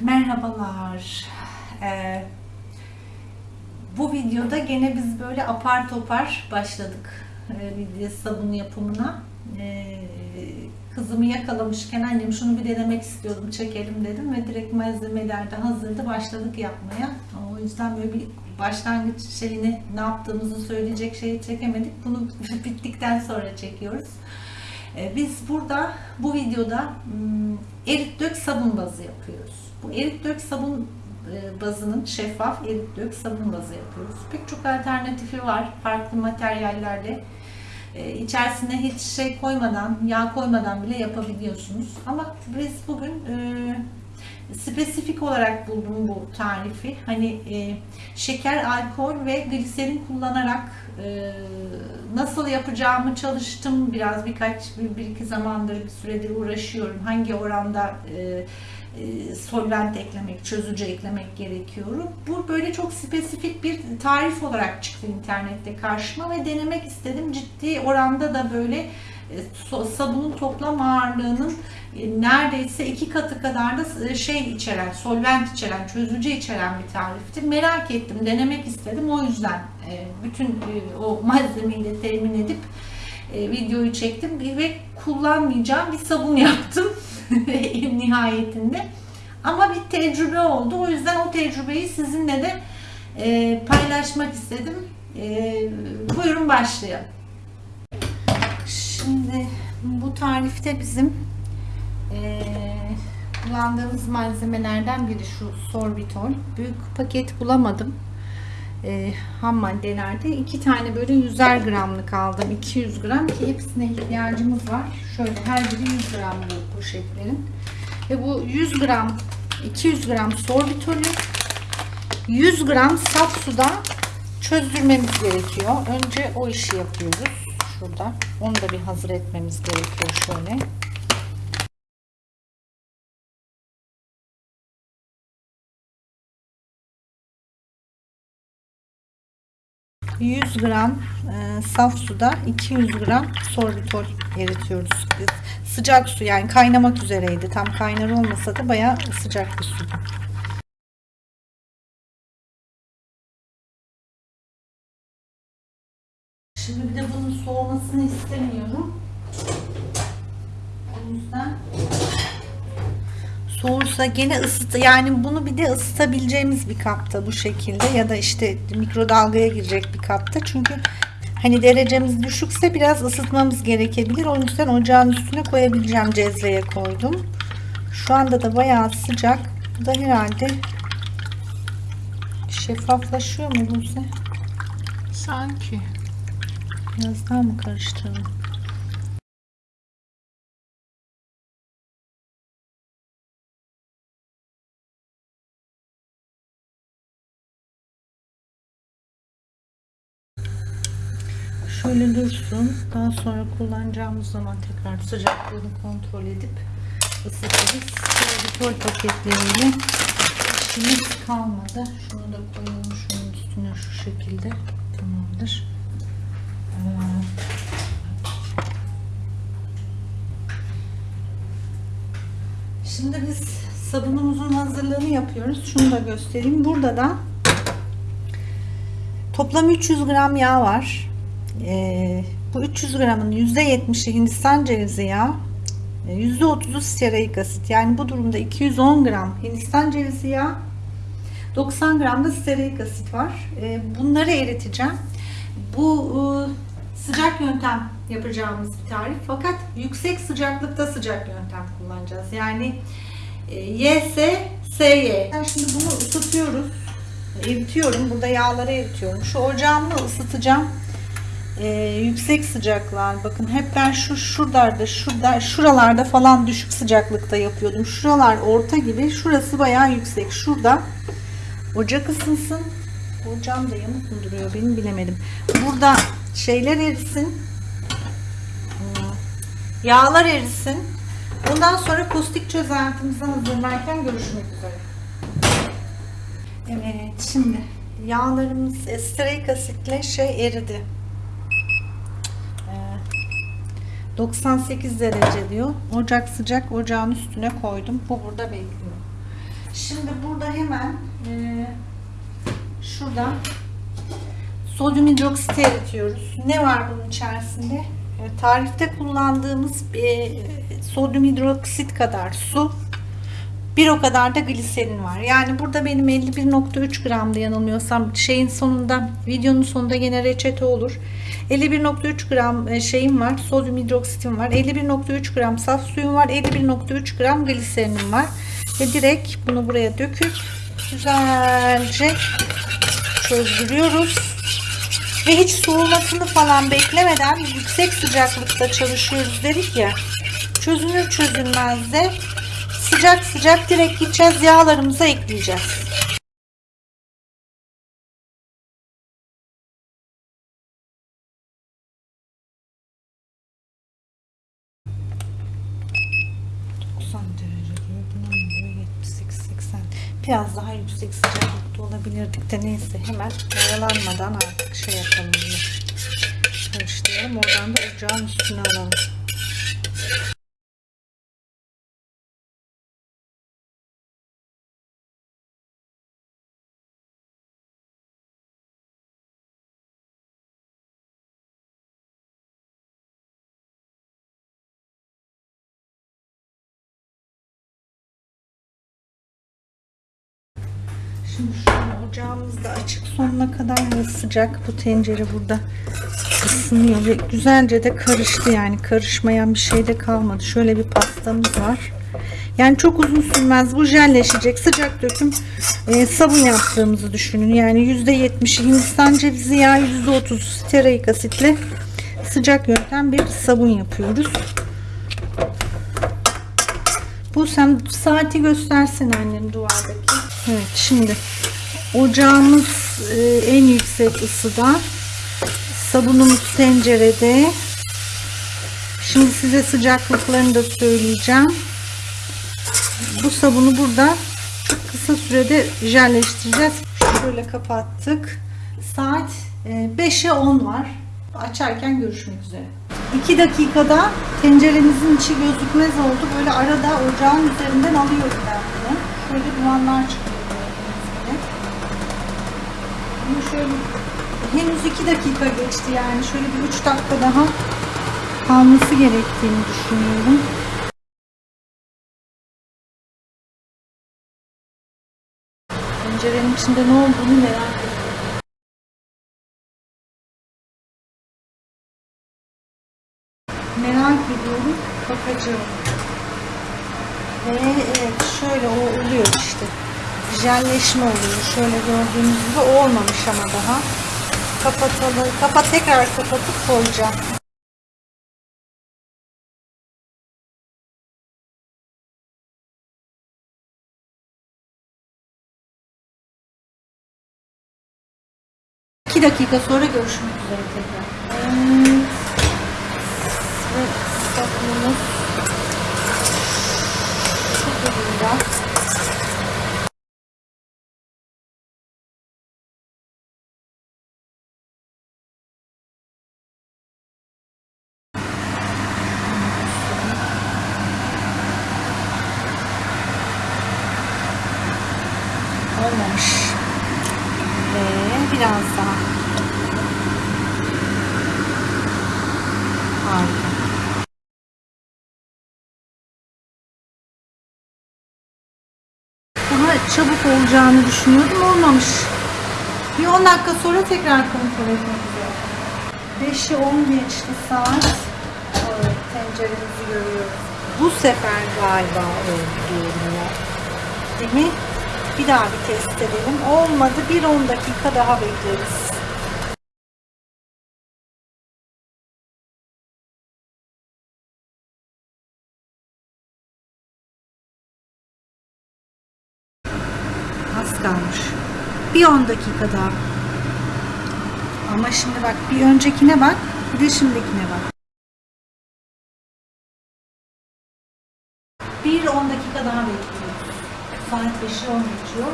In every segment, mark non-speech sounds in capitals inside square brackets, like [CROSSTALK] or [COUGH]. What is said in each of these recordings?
Merhabalar. Ee, bu videoda gene biz böyle apar topar başladık e, bir sabun yapımına. Ee, kızımı yakalamışken annem şunu bir denemek istiyordum çekelim dedim ve direkt malzemeler de hazırdı başladık yapmaya. O yüzden böyle bir başlangıç şeyini ne yaptığımızı söyleyecek şeyi çekemedik. Bunu [LAUGHS] bittikten sonra çekiyoruz. Ee, Biz burada bu videoda hmm, erit dök sabun bazı yapıyoruz. Bu erit dök sabun e, bazının şeffaf erit dök sabun bazı yapıyoruz. Pek çok alternatifi var farklı materyallerle. E, İçerisine hiç şey koymadan, yağ koymadan bile yapabiliyorsunuz. Ama biz bugün e, spesifik olarak buldum bu tarifi. Hani e, şeker, alkol ve gliserin kullanarak e, nasıl yapacağımı çalıştım. Biraz birkaç, bir, bir iki zamandır bir süredir uğraşıyorum. Hangi oranda e, solvent eklemek, çözücü eklemek gerekiyor. Bu böyle çok spesifik bir tarif olarak çıktı internette karşıma ve denemek istedim. Ciddi oranda da böyle e, sabunun toplam ağırlığının e, neredeyse iki katı kadar da e, şey içeren, solvent içeren, çözücü içeren bir tarifti. Merak ettim, denemek istedim. O yüzden e, bütün e, o malzemeyi de temin edip e, videoyu çektim ve kullanmayacağım bir sabun [LAUGHS] yaptım [LAUGHS] nihayetinde. Ama bir tecrübe oldu. O yüzden o tecrübeyi sizinle de e, paylaşmak istedim. E, buyurun başlayalım. Şimdi bu tarifte bizim e, kullandığımız malzemelerden biri şu sorbitol. Büyük paket bulamadım. E, ham maddelerde iki tane böyle 100'er gramlık aldım. 200 gram ki hepsine ihtiyacımız var. Şöyle her biri 100 gram bu poşetlerin. Ve bu 100 gram 200 gram sorbitolü 100 gram saf suda çözdürmemiz gerekiyor. Önce o işi yapıyoruz. Şurada. Onu da bir hazır etmemiz gerekiyor şöyle. ...100 gram e, saf suda 200 gram sorbitol eritiyoruz. Sıcak su yani kaynamak üzereydi. Tam kaynar olmasa da bayağı sıcak bir su. Şimdi bir de bunun soğumasını istemiyorum. O yüzden soğursa gene ısıt yani bunu bir de ısıtabileceğimiz bir kapta bu şekilde ya da işte mikrodalgaya girecek bir kapta çünkü hani derecemiz düşükse biraz ısıtmamız gerekebilir o yüzden ocağın üstüne koyabileceğim cezveye koydum şu anda da bayağı sıcak bu da herhalde şeffaflaşıyor mu Buse? Sanki. Biraz daha mı karıştıralım? Şöyle dursun. Daha sonra kullanacağımız zaman tekrar sıcaklığını kontrol edip ısıtırız. Şöyle paketleriyle işimiz kalmadı. Şunu da koyalım şunun üstüne şu şekilde. Tamamdır. Şimdi biz sabunumuzun hazırlığını yapıyoruz. Şunu da göstereyim. Burada da toplam 300 gram yağ var. Ee, bu 300 gramın %70'i Hindistan cevizi yağı, %30'u stearik asit. Yani bu durumda 210 gram Hindistan cevizi yağı, 90 gram da stearik asit var. Ee, bunları eriteceğim. Bu ıı, sıcak yöntem yapacağımız bir tarif. Fakat yüksek sıcaklıkta sıcak yöntem kullanacağız. Yani e, YS, SY. Ben şimdi bunu ısıtıyoruz. Eritiyorum. Burada yağları eritiyorum. Şu ocağımı ısıtacağım. E, yüksek sıcaklar. Bakın hep ben şu şuralarda, şurada, şuralarda falan düşük sıcaklıkta yapıyordum. Şuralar orta gibi. Şurası bayağı yüksek. Şurada ocak ısınsın. Ocağım da yamuk mu duruyor benim bilemedim. Burada şeyler erisin. Yağlar erisin. Bundan sonra kostik çözeltimizi hazırlarken görüşmek üzere. Evet şimdi yağlarımız esterik asitle şey eridi. Ee, 98 derece diyor. Ocak sıcak ocağın üstüne koydum. Bu burada bekliyor. Şimdi burada hemen e, şuradan sodyum hidroksit eritiyoruz. Ne var bunun içerisinde? E, tarifte kullandığımız e, sodyum hidroksit kadar su, bir o kadar da gliserin var. Yani burada benim 51.3 gramda yanılmıyorsam şeyin sonunda videonun sonunda gene reçete olur. 51.3 gram e, şeyim var. Sodyum hidroksitim var. 51.3 gram saf suyum var. 51.3 gram gliserinim var. Ve direkt bunu buraya döküp güzelce çözdürüyoruz. Ve hiç soğumasını falan beklemeden yüksek sıcaklıkta çalışıyoruz dedik ya. Çözünür çözülmez de sıcak sıcak direkt gideceğiz yağlarımıza ekleyeceğiz. derece diyor. Buna mı diyor? 78 80. Biraz daha yüksek sıcaklıkta olabilirdik de neyse hemen oyalanmadan artık şey yapalım. Karıştıralım. Oradan da ocağın üstüne alalım. Şimdi şu ocağımız da açık sonuna kadar ve sıcak. Bu tencere burada ısınıyor ve güzelce de karıştı yani karışmayan bir şey de kalmadı. Şöyle bir pastamız var. Yani çok uzun sürmez. Bu jelleşecek. Sıcak döküm e, sabun yaptığımızı düşünün. Yani %70 Hindistan cevizi yağı %30 stearik asitle sıcak yöntem bir sabun yapıyoruz. Bu sen saati göstersin annem duvardaki. Evet şimdi ocağımız e, en yüksek ısıda. Sabunumuz tencerede. Şimdi size sıcaklıklarını da söyleyeceğim. Bu sabunu burada kısa sürede jelleştireceğiz. Şöyle kapattık. Saat e, 5'e 10 var. Açarken görüşmek üzere. 2 dakikada tenceremizin içi gözükmez oldu. Böyle arada ocağın üzerinden alıyorum ben bunu. Şöyle dumanlar çıkıyor. Bunu şöyle henüz 2 dakika geçti yani. Şöyle bir 3 dakika daha kalması gerektiğini düşünüyorum. Tencerenin içinde ne olduğunu merak ediyorum. Merak ediyorum. Bakacağım. Ve evet şöyle o oluyor işte. Jelleşme oluyor. Şöyle gördüğünüz gibi olmamış ama daha. Kapatalım. Kapat tekrar kapatıp koyacağım. İki dakika sonra görüşmek üzere tekrar. Evet. Ve sabunumuz şu durumda. Olmamış. Ve biraz daha. Harika. Daha çabuk olacağını düşünüyordum. Olmamış. Bir 10 dakika sonra tekrar kontrol etmek üzere. 5'i 10 geçti saat. Evet, tenceremizi görüyoruz. Bu sefer galiba ya. Değil mi? Bir daha bir test edelim. Olmadı. Bir 10 dakika daha bekleriz. Bir 10 dakika daha. Ama şimdi bak bir öncekine bak, bir de şimdikine bak. Bir 10 dakika daha bekliyoruz. Saat 5'i 10 geçiyor.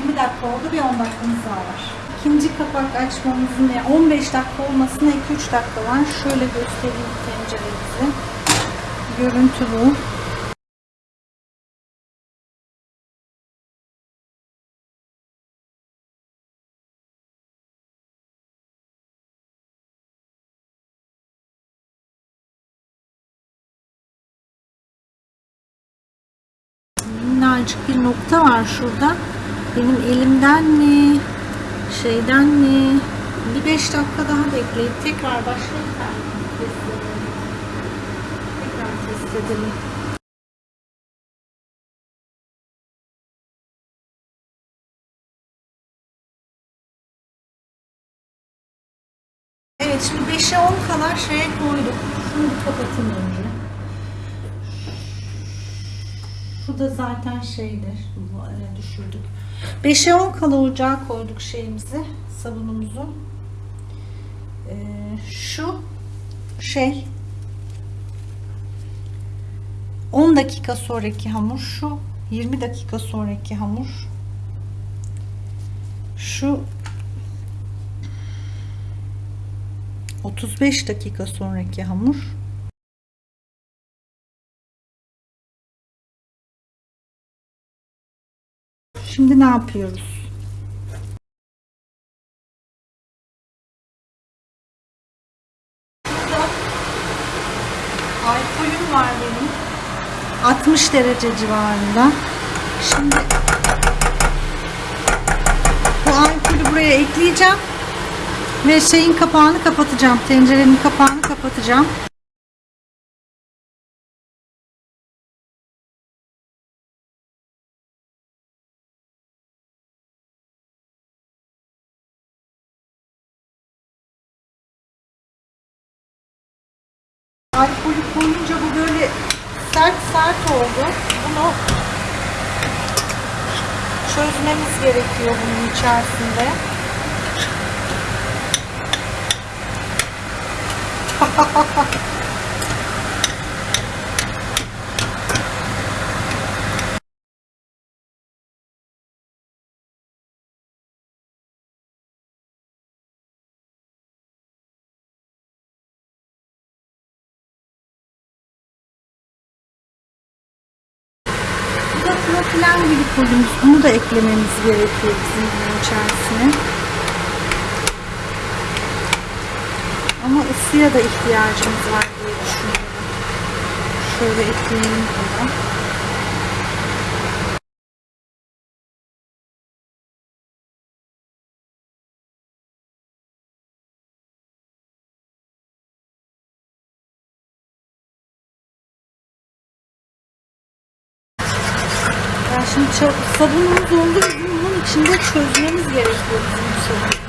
20 dakika oldu, bir 10 dakikamız daha var. İkinci kapak açmamızın yani 15 dakika olmasına 2-3 dakika var. Şöyle göstereyim tenceremizi. Görüntü bu. Minnacık bir nokta var şurada. Benim elimden mi? Şeyden mi? Bir 5 dakika daha bekleyip tekrar başlayıp. Tekrar test edelim. Şu da zaten şeydir. Bu araya düşürdük. 5'e 10 kala ocağa koyduk şeyimizi. Sabunumuzu. Ee, şu şey 10 dakika sonraki hamur şu 20 dakika sonraki hamur şu 35 dakika sonraki hamur Şimdi ne yapıyoruz? Alkolüm var benim. 60 derece civarında. Şimdi bu alkolü buraya ekleyeceğim. Ve şeyin kapağını kapatacağım. Tencerenin kapağını kapatacağım. Alkolü koyunca bu böyle sert sert oldu. Bunu çözmemiz gerekiyor bunun içerisinde. Bu da propilen glikolümüz. Da eklememiz gerekiyor bizim bunun içerisine. Ama ısıya da ihtiyacımız var diye düşünüyorum. Şöyle ekleyelim bunu. Şimdi sabunumuz olduğu bunun içinde çözmemiz gerekiyor bizim bu sabunu.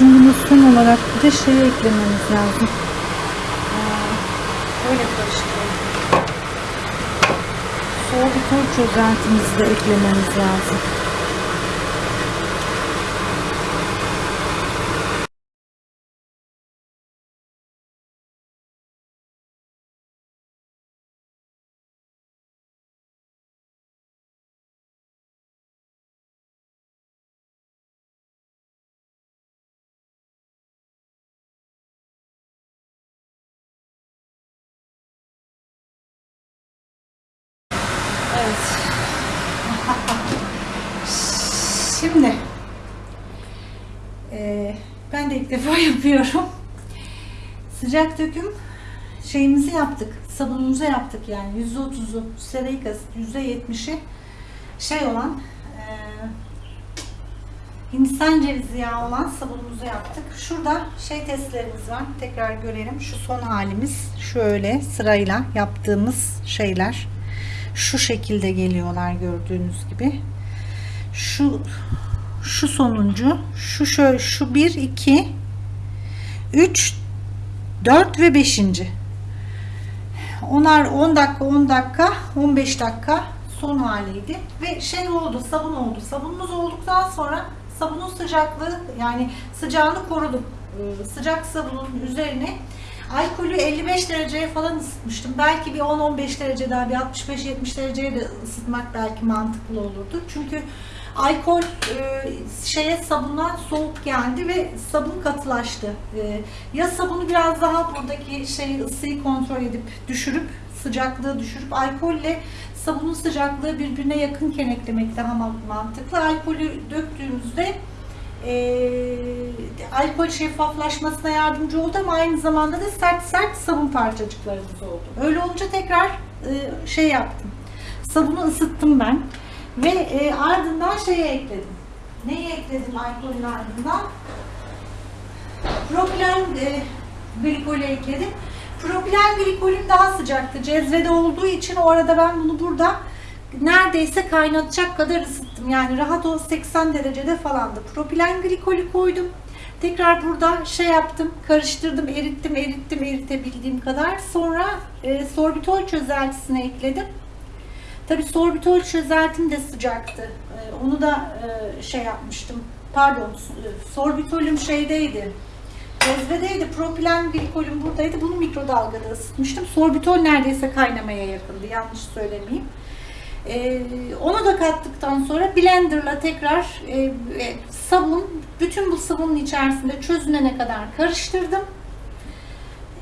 Bizim bunu son olarak bir de şeyi eklememiz lazım. Aa, Öyle karıştıralım. Soğuktur çözeltimizi de eklememiz lazım. Evet. Şimdi eee, ben de ilk defa [LAUGHS] yapıyorum. Sıcak döküm şeyimizi yaptık. Sabunumuzu yaptık yani. %30'u sereik asit, %70'i şey olan eee Hindistan cevizi yağı olan sabunumuzu yaptık. Şurada şey testlerimiz var. Tekrar görelim. Şu son halimiz. Şöyle sırayla yaptığımız şeyler. Şu şekilde geliyorlar gördüğünüz gibi. Şu şu sonuncu. Şu şöyle şu 1 2 3 4 ve 5. Onlar 10 dakika 10 dakika 15 dakika son haliydi ve şey oldu sabun oldu sabunumuz olduktan sonra sabunun sıcaklığı yani sıcağını korudum. Ee, Sıcak sabunun üzerine alkolü 55 dereceye falan ısıtmıştım. Belki bir 10-15 derece daha bir 65-70 dereceye de ısıtmak belki mantıklı olurdu. Çünkü alkol e, şeye sabuna soğuk geldi ve sabun katılaştı. E, ya sabunu biraz daha buradaki şey ısıyı kontrol edip düşürüp sıcaklığı düşürüp alkolle sabunun sıcaklığı birbirine yakınken eklemek daha ma- mantıklı. Alkolü döktüğümüzde e, alkol şeffaflaşmasına yardımcı oldu ama aynı zamanda da sert sert sabun parçacıklarımız oldu. Öyle olunca tekrar e, şey yaptım. Sabunu ısıttım ben ve e, ardından şeye ekledim. Neyi ekledim alkolün ardından? Propilen e, glikolü ekledim. Propilen glikolün daha sıcaktı. Cezvede olduğu için o arada ben bunu burada neredeyse kaynatacak kadar ısıttım. Yani rahat ol 80 derecede falandı. Propilen glikolü koydum. Tekrar burada şey yaptım, karıştırdım, erittim, erittim, eritebildiğim kadar. Sonra e, sorbitol çözeltisine ekledim. Tabii sorbitol çözeltim de sıcaktı. E, onu da e, şey yapmıştım. Pardon, s- sorbitolüm şeydeydi. Cezvedeydi, propilen glikolüm buradaydı. Bunu mikrodalgada ısıtmıştım. Sorbitol neredeyse kaynamaya yakındı. Yanlış söylemeyeyim. Ee, onu da kattıktan sonra blenderla tekrar e, e, sabun, bütün bu sabunun içerisinde çözünene kadar karıştırdım.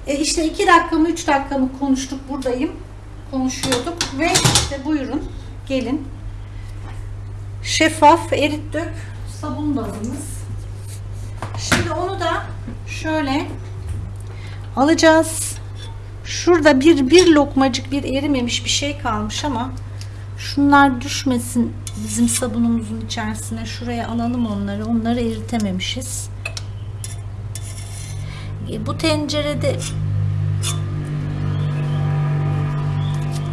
E, işte 2 dakika mı 3 dakika mı konuştuk buradayım. Konuşuyorduk ve işte buyurun gelin. Şeffaf erit dök sabun bazımız. Şimdi onu da şöyle alacağız. Şurada bir bir lokmacık bir erimemiş bir şey kalmış ama şunlar düşmesin bizim sabunumuzun içerisine. Şuraya alalım onları. Onları eritememişiz. E, Bu tencerede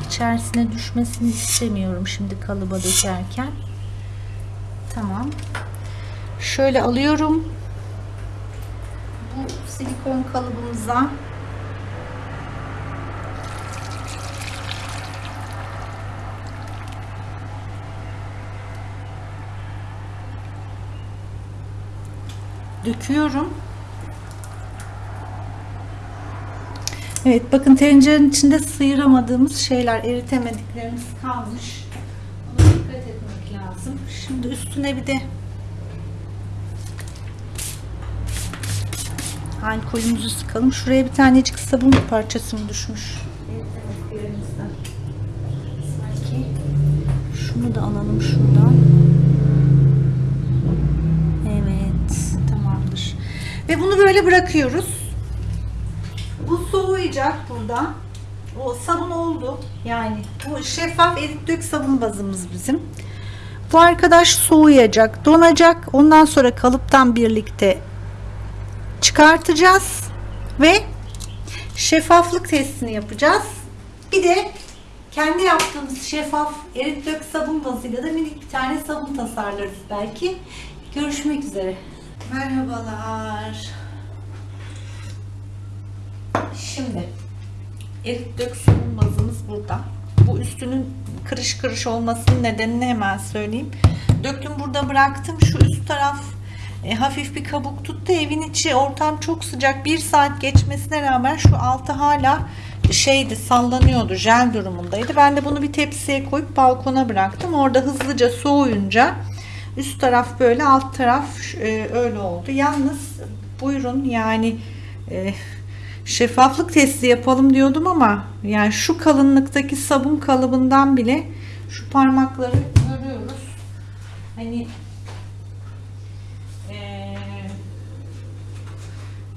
içerisine düşmesini istemiyorum şimdi kalıba dökerken. Tamam. Şöyle alıyorum. Bu silikon kalıbımıza döküyorum. Evet bakın tencerenin içinde sıyıramadığımız şeyler, eritemediklerimiz kalmış. Ona dikkat etmek lazım. Şimdi üstüne bir de alkolümüzü sıkalım. Şuraya bir tanecik sabun parçası mı düşmüş? Eritemediklerimizden. Sanki. Şunu da alalım şuradan. Evet, tamamdır. Ve bunu böyle bırakıyoruz. Bu soğuyacak burada. O sabun oldu. Yani bu şeffaf erit dök sabun bazımız bizim. Bu arkadaş soğuyacak, donacak. Ondan sonra kalıptan birlikte çıkartacağız ve şeffaflık testini yapacağız. Bir de kendi yaptığımız şeffaf erit dök sabun bazıyla da minik bir tane sabun tasarlarız belki. Görüşmek üzere. Merhabalar. Şimdi erit dök sabun bazımız burada. Bu üstünün kırış kırış olmasının nedenini hemen söyleyeyim. Döktüm burada bıraktım. Şu üst taraf e, hafif bir kabuk tuttu. Evin içi ortam çok sıcak. Bir saat geçmesine rağmen şu altı hala şeydi sallanıyordu. Jel durumundaydı. Ben de bunu bir tepsiye koyup balkona bıraktım. Orada hızlıca soğuyunca üst taraf böyle alt taraf e, öyle oldu. Yalnız buyurun yani e, şeffaflık testi yapalım diyordum ama yani şu kalınlıktaki sabun kalıbından bile şu parmakları görüyoruz. Hani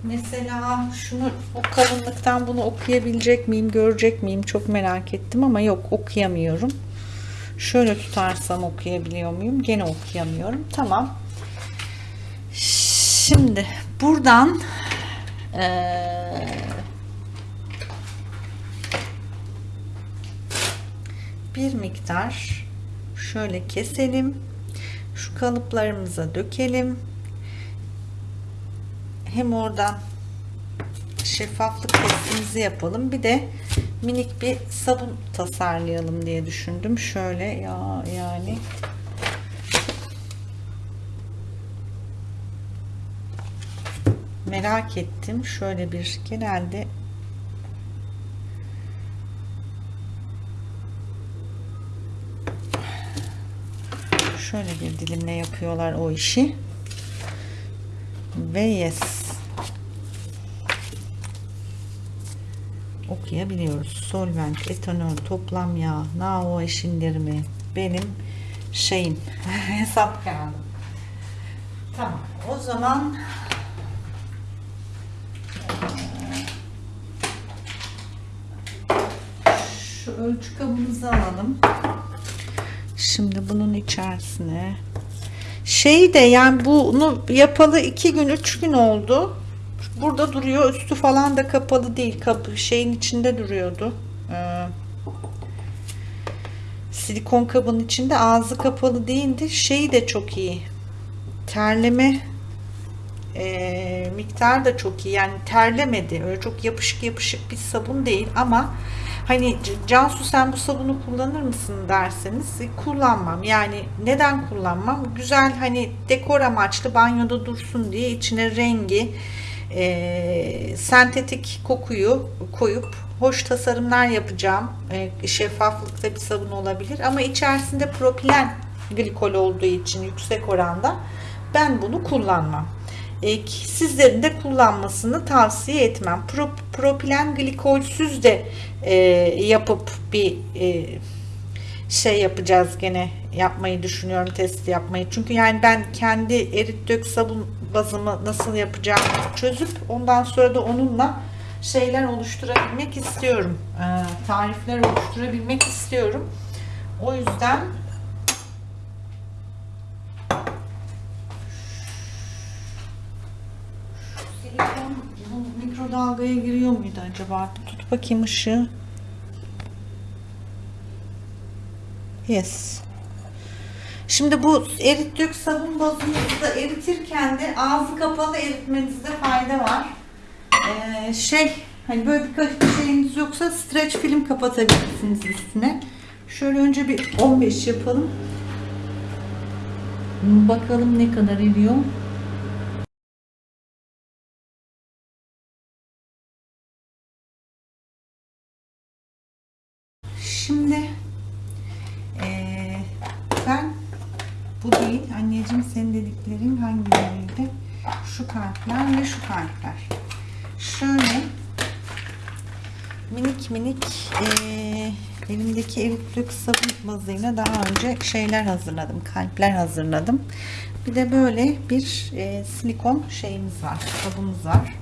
mesela şunu o kalınlıktan bunu okuyabilecek miyim, görecek miyim çok merak ettim ama yok okuyamıyorum. Şöyle tutarsam okuyabiliyor muyum? Gene okuyamıyorum. Tamam. Şimdi buradan eee bir miktar şöyle keselim. Şu kalıplarımıza dökelim. Hem orada şeffaflık testimizi yapalım. Bir de minik bir sabun tasarlayalım diye düşündüm. Şöyle ya yani merak ettim. Şöyle bir genelde şöyle bir dilimle yapıyorlar o işi. Ve yes. okuyabiliyoruz. Solvent, etanol, toplam yağ, NaO eşindirimi benim şeyim [LAUGHS] hesap kağıdım. Tamam. O zaman şu ölçü kabımızı alalım. Şimdi bunun içerisine şey de yani bunu yapalı iki gün üç gün oldu. Burada duruyor. Üstü falan da kapalı değil. Kapı şeyin içinde duruyordu. Ee, silikon kabın içinde ağzı kapalı değildi. Şeyi de çok iyi. Terleme e, miktar da çok iyi. Yani terlemedi. Öyle çok yapışık yapışık bir sabun değil ama hani Cansu sen bu sabunu kullanır mısın derseniz e, kullanmam. Yani neden kullanmam? Güzel hani dekor amaçlı banyoda dursun diye içine rengi e, sentetik kokuyu koyup hoş tasarımlar yapacağım. E, şeffaflıkta bir sabun olabilir ama içerisinde propilen glikol olduğu için yüksek oranda ben bunu kullanmam. E, sizlerin de kullanmasını tavsiye etmem. Pro, propilen glikolsüz de e, yapıp bir e, şey yapacağız gene yapmayı düşünüyorum test yapmayı. Çünkü yani ben kendi erit dök sabun bazımı nasıl yapacağımı çözüp ondan sonra da onunla şeyler oluşturabilmek istiyorum. Ee, tarifler oluşturabilmek istiyorum. O yüzden silikon bu mikrodalgaya giriyor muydu acaba? Tut bakayım ışığı. Yes. Şimdi bu erit dök sabun bazımızı da eritirken de ağzı kapalı eritmenizde fayda var. Ee, şey hani böyle birkaç bir şeyiniz yoksa streç film kapatabilirsiniz üstüne. Şöyle önce bir 15 yapalım. Bakalım ne kadar eriyor. Şimdi ee, ben bu değil anneciğim senin dediklerin hangileriydi? Şu şu kalpler. Şöyle minik minik ee, elimdeki eritlik sabun bazıyla daha önce şeyler hazırladım. Kalpler hazırladım. Bir de böyle bir e, silikon şeyimiz var. Sabunumuz var.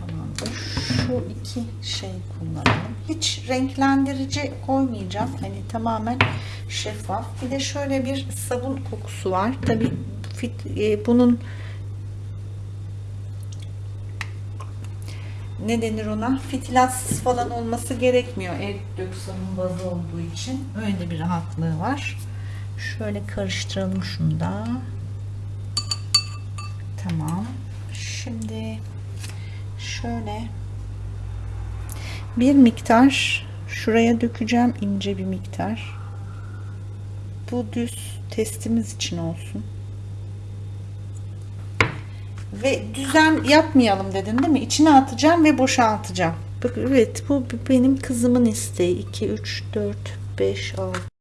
Tamamdır. Şu iki şey kullanalım. Hiç renklendirici koymayacağım. Hani tamamen şeffaf. Bir de şöyle bir sabun kokusu var. Tabi bunun ne denir ona? Fitilatsız falan olması gerekmiyor. Erik dök sabun bazı olduğu için. Öyle bir rahatlığı var. Şöyle karıştıralım şunu da. Tamam. Şimdi şöyle bir miktar şuraya dökeceğim ince bir miktar. Bu düz testimiz için olsun. Ve düzen yapmayalım dedin değil mi? İçine atacağım ve boşaltacağım. Bak evet bu benim kızımın isteği. 2 3 4 5 6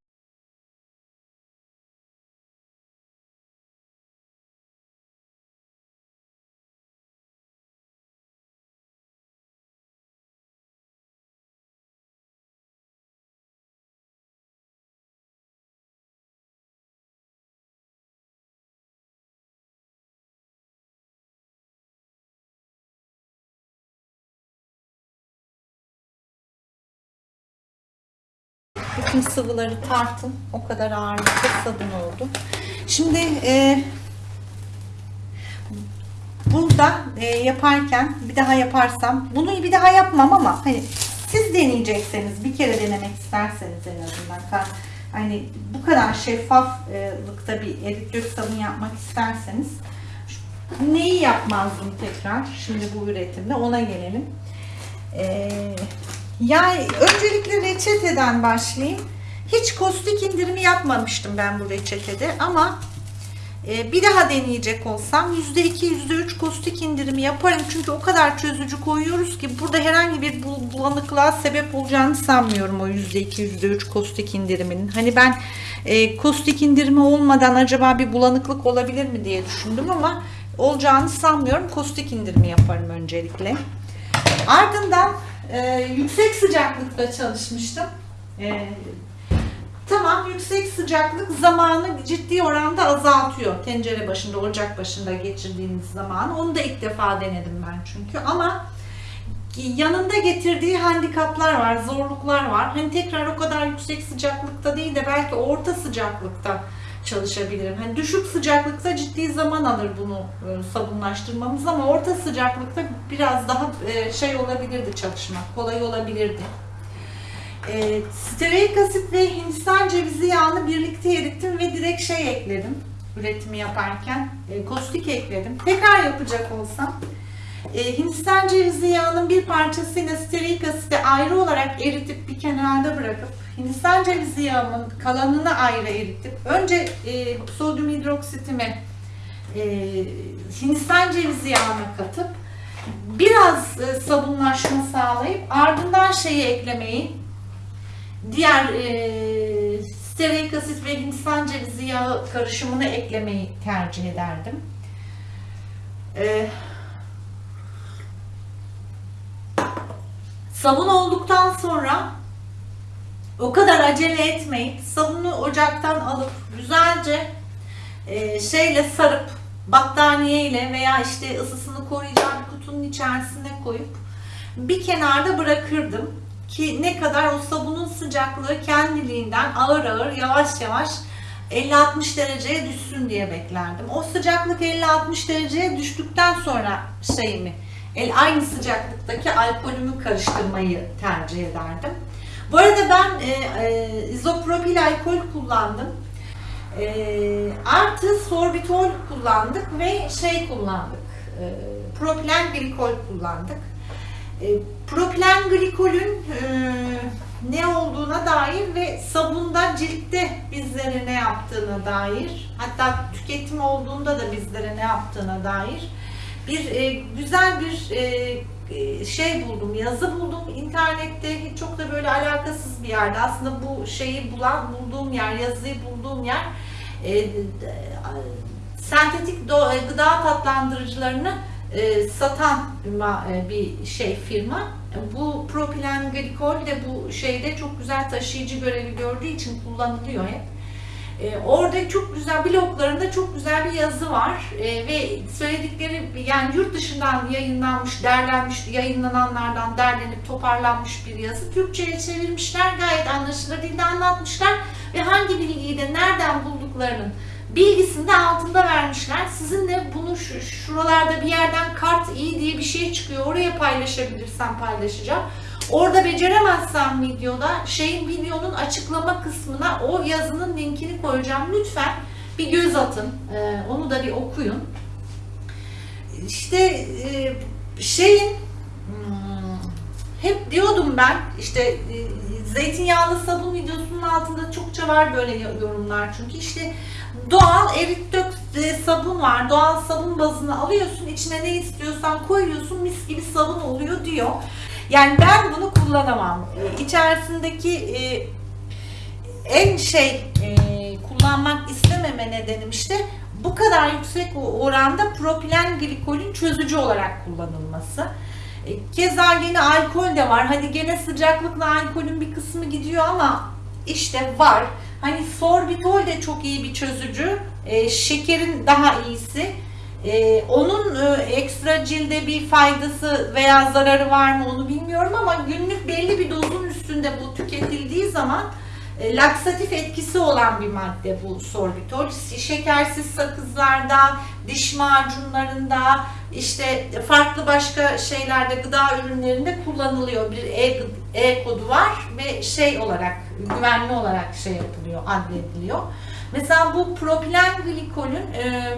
Bütün sıvıları tartın. O kadar ağırlıkta sabun oldu. Şimdi e, burada e, yaparken bir daha yaparsam bunu bir daha yapmam ama hani siz deneyecekseniz bir kere denemek isterseniz en azından hani bu kadar şeffaflıkta bir erit dök sabun yapmak isterseniz neyi yapmazdım tekrar şimdi bu üretimde ona gelelim. Eee yani öncelikle reçeteden başlayayım. Hiç kostik indirimi yapmamıştım ben bu reçetede ama e, bir daha deneyecek olsam %2 %3 kostik indirimi yaparım. Çünkü o kadar çözücü koyuyoruz ki burada herhangi bir bul- bulanıklığa sebep olacağını sanmıyorum o %2 %3 kostik indiriminin. Hani ben e, kostik indirimi olmadan acaba bir bulanıklık olabilir mi diye düşündüm ama olacağını sanmıyorum. Kostik indirimi yaparım öncelikle. Ardından e, yüksek sıcaklıkta çalışmıştım. E, tamam yüksek sıcaklık zamanı ciddi oranda azaltıyor. Tencere başında, ocak başında geçirdiğiniz zaman. Onu da ilk defa denedim ben çünkü. Ama yanında getirdiği handikaplar var, zorluklar var. Hani tekrar o kadar yüksek sıcaklıkta değil de belki orta sıcaklıkta çalışabilirim. Hani düşük sıcaklıkta ciddi zaman alır bunu e, sabunlaştırmamız ama orta sıcaklıkta biraz daha e, şey olabilirdi çalışmak, kolay olabilirdi. E, stearik asit ve hindistan cevizi yağını birlikte erittim ve direkt şey ekledim üretimi yaparken. E, kostik ekledim. Tekrar yapacak olsam e, Hindistan cevizi yağının bir parçasıyla stearik asiti ayrı olarak eritip bir kenarda bırakıp Hindistan cevizi yağının kalanını ayrı eritip önce e, sodyum hidroksitimi e, Hindistan cevizi yağına katıp biraz e, sabunlaşma sağlayıp ardından şeyi eklemeyi diğer e, stearik asit ve Hindistan cevizi yağı karışımını eklemeyi tercih ederdim. E, Sabun olduktan sonra o kadar acele etmeyip sabunu ocaktan alıp güzelce e, şeyle sarıp battaniye ile veya işte ısısını koruyacağı bir kutunun içerisine koyup bir kenarda bırakırdım ki ne kadar o sabunun sıcaklığı kendiliğinden ağır ağır yavaş yavaş 50-60 dereceye düşsün diye beklerdim. O sıcaklık 50-60 dereceye düştükten sonra şeyimi el aynı sıcaklıktaki alkolümü karıştırmayı tercih ederdim. Bu arada ben e, e, izopropil alkol kullandım. E, artı sorbitol kullandık ve şey kullandık. E, propilen glikol kullandık. E, propilen glikolün e, ne olduğuna dair ve sabunda ciltte bizlere ne yaptığına dair hatta tüketim olduğunda da bizlere ne yaptığına dair bir e, güzel bir e, e, şey buldum, yazı buldum internette. Çok da böyle alakasız bir yerde. Aslında bu şeyi bulan bulduğum yer, yazıyı bulduğum yer e, e, sentetik do, gıda tatlandırıcılarını e, satan e, bir şey firma. Bu propilen glikol de bu şeyde çok güzel taşıyıcı görevi gördüğü için kullanılıyor hep. Ee, orada çok güzel bloglarında çok güzel bir yazı var Ee, ve söyledikleri yani yurt dışından yayınlanmış, derlenmiş, yayınlananlardan derlenip toparlanmış bir yazı. Türkçe'ye çevirmişler, gayet anlaşılır dilde anlatmışlar ve hangi bilgiyi de nereden bulduklarının bilgisini de altında vermişler. Sizinle bunu şu, şuralarda bir yerden kart iyi diye bir şey çıkıyor. Oraya paylaşabilirsem paylaşacağım. Orada beceremezsem videoda şeyin videonun açıklama kısmına o yazının linkini koyacağım. Lütfen bir göz atın. Ee, onu da bir okuyun. İşte e, şeyin hmm, hep diyordum ben işte e, zeytinyağlı sabun videosunun altında çokça var böyle yorumlar çünkü işte doğal erit dök e, sabun var doğal sabun bazını alıyorsun içine ne istiyorsan koyuyorsun mis gibi sabun oluyor diyor. Yani ben bunu kullanamam. Ee, İçerisindeki e, en şey e, kullanmak istememe nedenim işte bu kadar yüksek oranda propilen glikolün çözücü olarak kullanılması. E, Keza yine alkol de var. Hani gene sıcaklıkla alkolün bir kısmı gidiyor ama işte var. Hani sorbitol de çok iyi bir çözücü. E, şekerin daha iyisi. Ee, onun e, ekstra cilde bir faydası veya zararı var mı onu bilmiyorum ama günlük belli bir dozun üstünde bu tüketildiği zaman e, laksatif etkisi olan bir madde bu sorbitol. Şekersiz sakızlarda, diş macunlarında, işte farklı başka şeylerde, gıda ürünlerinde kullanılıyor. Bir E, e kodu var ve şey olarak, güvenli olarak şey yapılıyor, adlediliyor. Mesela bu propilen glikolün e,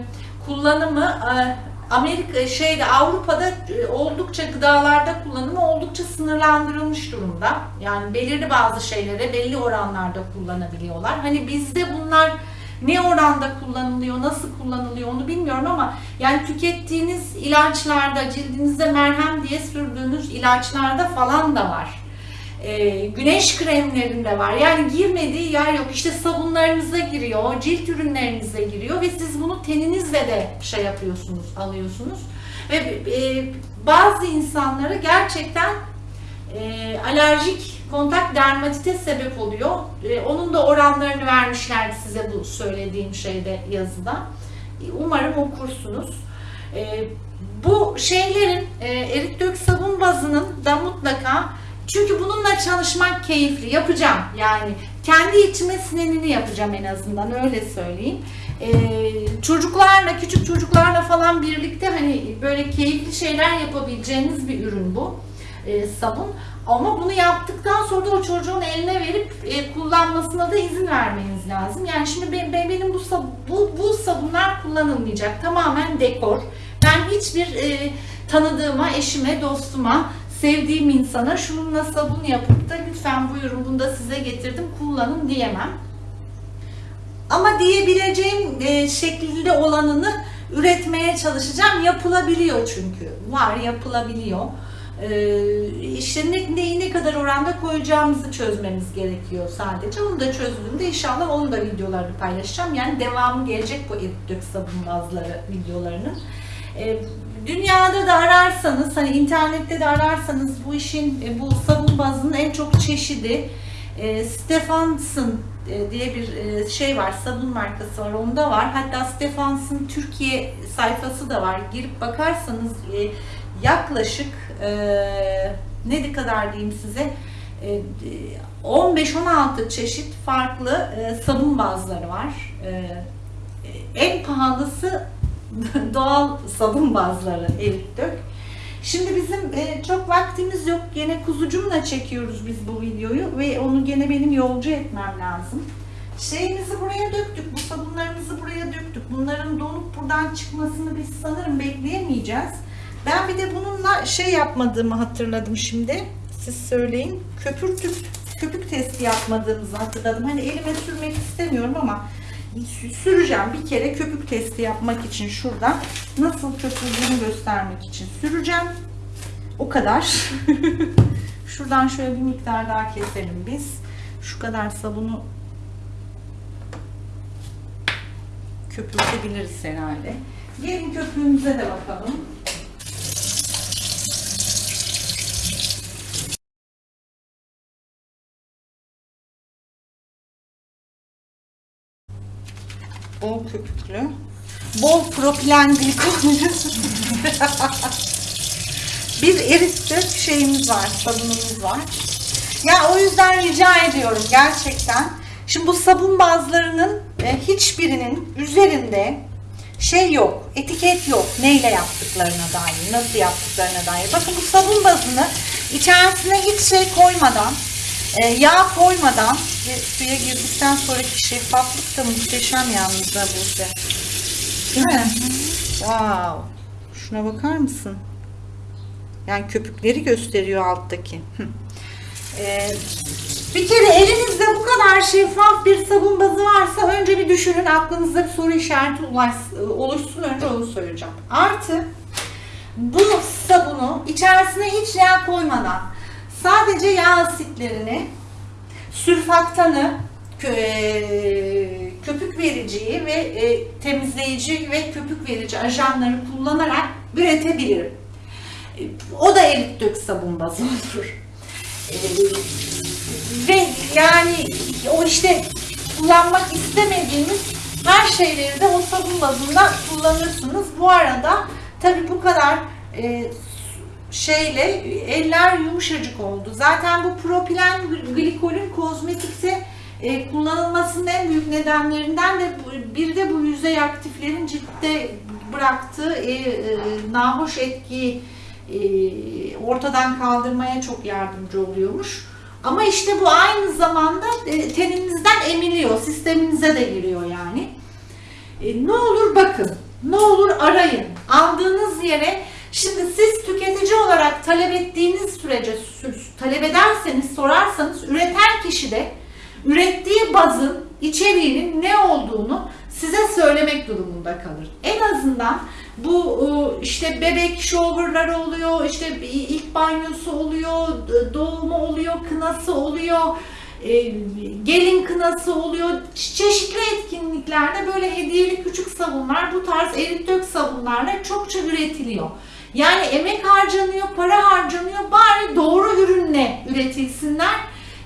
kullanımı e, Amerika şeyde Avrupa'da e, oldukça gıdalarda kullanımı oldukça sınırlandırılmış durumda. Yani belirli bazı şeylere belli oranlarda kullanabiliyorlar. Hani bizde bunlar ne oranda kullanılıyor, nasıl kullanılıyor onu bilmiyorum ama yani tükettiğiniz ilaçlarda, cildinize merhem diye sürdüğünüz ilaçlarda falan da var. Ee, güneş kremlerinde var. Yani girmediği yer yok. İşte sabunlarınıza giriyor, cilt ürünlerinize giriyor ve siz bunu teninizle de şey yapıyorsunuz, alıyorsunuz. Ve e, bazı insanlara gerçekten e, alerjik kontak dermatite sebep oluyor. E, onun da oranlarını vermişlerdi size bu söylediğim şeyde yazıda. E, Umarım okursunuz. E, bu şeylerin e, erik dök sabun bazının da mutlaka çünkü bununla çalışmak keyifli. Yapacağım yani. Kendi içime sinenini yapacağım en azından öyle söyleyeyim. Ee, çocuklarla, küçük çocuklarla falan birlikte hani böyle keyifli şeyler yapabileceğiniz bir ürün bu e, sabun. Ama bunu yaptıktan sonra da o çocuğun eline verip e, kullanmasına da izin vermeniz lazım. Yani şimdi ben, ben- benim bu, bu bu sabunlar kullanılmayacak. Tamamen dekor. Ben hiçbir e, tanıdığıma, eşime, dostuma, sevdiğim insana şununla sabun yapıp da lütfen buyurun bunu da size getirdim kullanın diyemem. Ama diyebileceğim e, şekilde olanını üretmeye çalışacağım. Yapılabiliyor çünkü. Var yapılabiliyor. Ee, neyi ne kadar oranda koyacağımızı çözmemiz gerekiyor sadece. Onu da çözdüğümde inşallah onun da videolarını paylaşacağım. Yani devamı gelecek bu erik dök sabun bazları videolarının. Ee, dünyada da ararsanız, hani internette de ararsanız bu işin, e, bu sabun bazının en çok çeşidi e, Stefans'ın e, diye bir e, şey var, sabun markası var, onda var. Hatta Stefans'ın Türkiye sayfası da var. Girip bakarsanız yaklaşık ne kadar diyeyim size e, 15-16 çeşit farklı sabun bazları var. En pahalısı [LAUGHS] doğal sabun bazları erik dök. Şimdi bizim e, çok vaktimiz yok. Gene kuzucumla çekiyoruz biz bu videoyu ve onu gene benim yolcu etmem lazım. Şeyimizi buraya döktük, bu sabunlarımızı buraya döktük. Bunların donup buradan çıkmasını biz sanırım bekleyemeyeceğiz. Ben bir de bununla şey yapmadığımı hatırladım şimdi. Siz söyleyin. Köpürtüp köpük testi yapmadığımızı hatırladım. Hani elime sürmek istemiyorum ama süreceğim. Bir kere köpük testi yapmak için şurada nasıl köpürdüğünü göstermek için süreceğim. O kadar. [LAUGHS] Şuradan şöyle bir miktar daha keselim biz. Şu kadar sabunu köpürtebiliriz herhalde. Gelin köpüğümüze de bakalım. Bol köpüklü. Bol propilen glikolü. [LAUGHS] bir erittik şeyimiz var, sabunumuz var. Ya o yüzden rica ediyorum gerçekten. Şimdi bu sabun bazlarının e, hiçbirinin üzerinde şey yok, etiket yok. Neyle yaptıklarına dair, nasıl yaptıklarına dair. Bakın bu sabun bazını içerisine hiç şey koymadan, e, yağ koymadan ve suya girdikten sonraki şeffaflık da muhteşem yalnız da burada. Değil mi? Wow. Şuna bakar mısın? Yani köpükleri gösteriyor alttaki. Ee, bir kere elinizde bu kadar şeffaf bir sabun bazı varsa önce bir düşünün aklınızda bir soru işareti ulaş- oluşsun önce onu söyleyeceğim. Artı bu sabunu içerisine hiç yağ koymadan sadece yağ asitlerini, sürfaktanı, e, köpük vericiyi ve e, temizleyici ve köpük verici ajanları kullanarak üretebilirim. O da erik dök sabun bazı olur. E, Ve yani o işte kullanmak istemediğimiz her şeyleri de o sabun bazında kullanırsınız. Bu arada tabii bu kadar şeyle eller yumuşacık oldu. Zaten bu propilen glikolün kozmetikte e, kullanılmasının en büyük nedenlerinden de bir de bu yüzey aktiflerin ciltte bıraktığı e, e, nahoş etkiyi e, ortadan kaldırmaya çok yardımcı oluyormuş. Ama işte bu aynı zamanda e, teninizden emiliyor, sisteminize de giriyor yani. Ne olur bakın. ne olur arayın. Aldığınız yere şimdi siz tüketici olarak talep ettiğiniz sürece sü- talep ederseniz sorarsanız üreten kişi de ürettiği bazın içeriğinin ne olduğunu size söylemek durumunda kalır. En azından bu e, işte bebek showerları oluyor, işte ilk banyosu oluyor, doğumu oluyor, kınası oluyor, e, gelin kınası oluyor. Çe- Çeşitli etkinliklerde böyle hediyeli küçük sabunlar, bu tarz erit dök sabunlarla çokça üretiliyor. Yani emek harcanıyor, para harcanıyor. Bari doğru ürünle üretilsinler.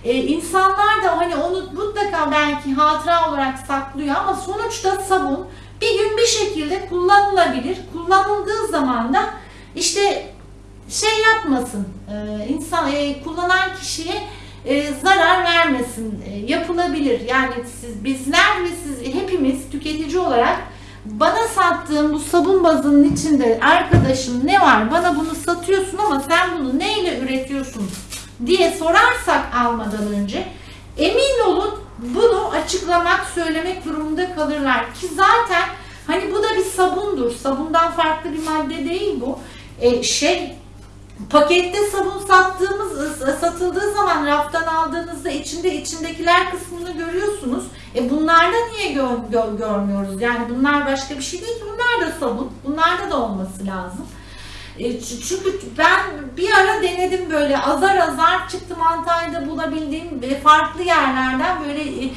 Ee, insanlar da hani onu mutlaka belki hatıra olarak saklıyor ama sonuçta sabun bir gün bir şekilde kullanılabilir. Kullanıldığı zaman da işte şey yapmasın, e, insan e, kullanan kişiye e, zarar vermesin, e, yapılabilir. Yani siz, bizler ve siz hepimiz tüketici olarak bana sattığın bu sabun bazının içinde arkadaşım ne var? Bana bunu satıyorsun ama sen bunu neyle üretiyorsun diye sorarsak almadan önce emin olun bunu açıklamak söylemek durumunda kalırlar. Ki zaten hani bu da bir sabundur. Sabundan farklı bir madde değil bu. E, şey pakette sabun sattığımız satıldığı zaman raftan aldığınızda içinde içindekiler kısmını görüyorsunuz. E bunlarda niye gör- gör- görmüyoruz? Yani bunlar başka bir şey değil. Bunlar da sabun. Bunlarda da olması lazım. E, çünkü ben bir ara denedim böyle azar azar çıktım Antalya'da bulabildiğim farklı yerlerden böyle e,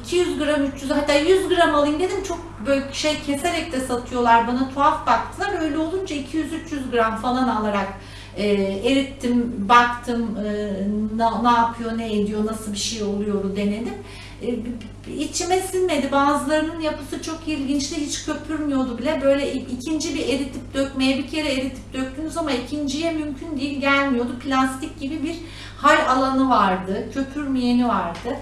200 gram 300 hatta 100 gram alayım dedim çok böyle şey keserek de satıyorlar bana tuhaf baktılar öyle olunca 200-300 gram falan alarak e, erittim, baktım e, ne, ne yapıyor, ne ediyor, nasıl bir şey oluyor denedim. E, içime sinmedi. Bazılarının yapısı çok ilginçti. Hiç köpürmüyordu bile. Böyle ikinci bir eritip dökmeye bir kere eritip döktünüz ama ikinciye mümkün değil gelmiyordu. Plastik gibi bir hal alanı vardı. Köpürmeyeni vardı.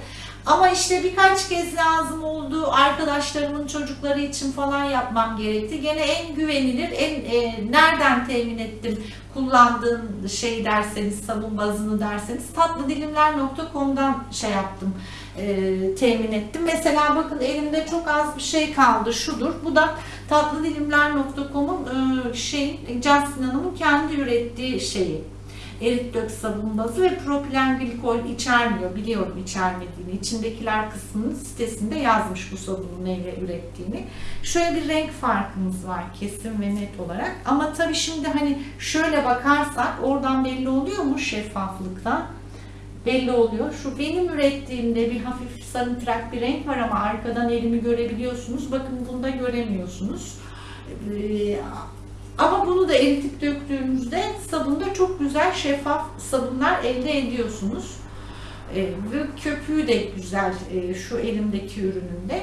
Ama işte birkaç kez lazım oldu. Arkadaşlarımın çocukları için falan yapmam gerekti. Gene en güvenilir, en e, nereden temin ettim kullandığım şey derseniz, sabun bazını derseniz tatlıdilimler.com'dan şey yaptım, e, temin ettim. Mesela bakın elimde çok az bir şey kaldı. Şudur. Bu da tatlıdilimler.com'un e, şey, Justin Hanım'ın kendi ürettiği şeyi erit dök sabun bazı ve propilen glikol içermiyor. Biliyorum içermediğini. İçindekiler kısmının sitesinde yazmış bu sabunu neyle ürettiğini. Şöyle bir renk farkımız var kesin ve net olarak. Ama tabii şimdi hani şöyle bakarsak oradan belli oluyor mu şeffaflıktan? Belli oluyor. Şu benim ürettiğimde bir hafif sarımtırak bir renk var ama arkadan elimi görebiliyorsunuz. Bakın bunda göremiyorsunuz. Ee, ama bunu da eritip döktüğümüzde sabunda çok güzel şeffaf sabunlar elde ediyorsunuz. Ee, ve köpüğü de güzel e, şu elimdeki ürününde.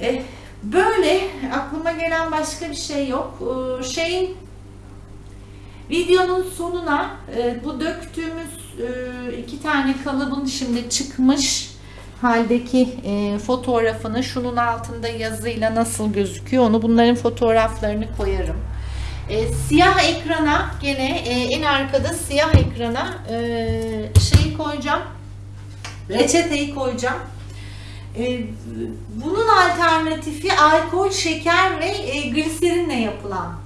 E, böyle aklıma gelen başka bir şey yok. Ee, şeyin videonun sonuna e, bu döktüğümüz e, iki tane kalıbın şimdi çıkmış haldeki e, fotoğrafını şunun altında yazıyla nasıl gözüküyor onu bunların fotoğraflarını koyarım. E, siyah ekrana gene e, en arkada siyah ekrana e, şeyi koyacağım. Reçeteyi koyacağım. E, bunun alternatifi alkol, şeker ve e, gliserinle yapılan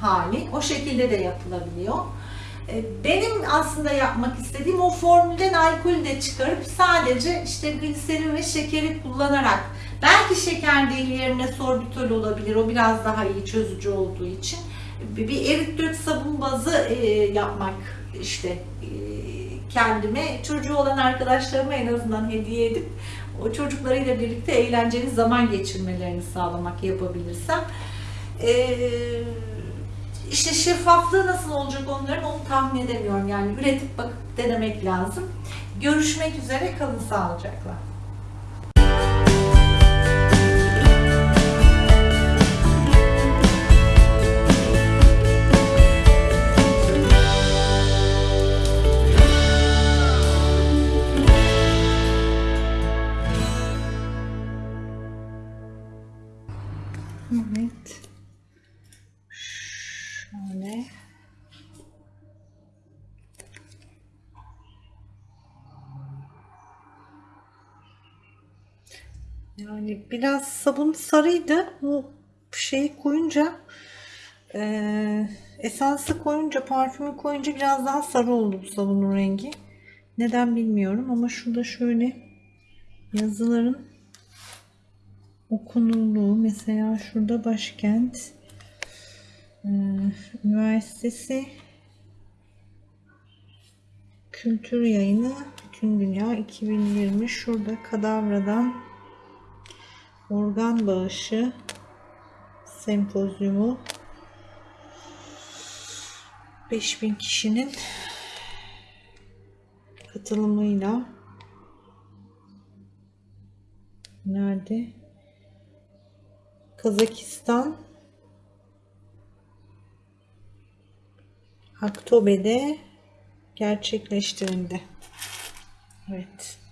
hali. O şekilde de yapılabiliyor. E, Benim aslında yapmak istediğim o formülden alkolü de çıkarıp sadece işte gliserin ve şekeri kullanarak belki şeker değil yerine sorbitol olabilir. O biraz daha iyi çözücü olduğu için bir bir erit dök sabun bazı e, yapmak işte e, kendime çocuğu olan arkadaşlarıma en azından hediye edip o çocuklarıyla birlikte eğlenceli zaman geçirmelerini sağlamak yapabilirsem. Ee, işte şeffaflığı nasıl olacak onların onu tahmin edemiyorum. Yani üretip bakıp denemek lazım. Görüşmek üzere kalın sağlıcakla. Yani biraz sabun sarıydı. Bu şey şeyi koyunca e, esansı koyunca parfümü koyunca biraz daha sarı oldu bu sabunun rengi. Neden bilmiyorum ama şurada şöyle yazıların okunurluğu mesela şurada başkent e, üniversitesi kültür yayını bütün dünya 2020 şurada kadavradan organ bağışı sempozyumu 5000 kişinin katılımıyla nerede? Kazakistan Aktobe'de gerçekleştirildi. Evet.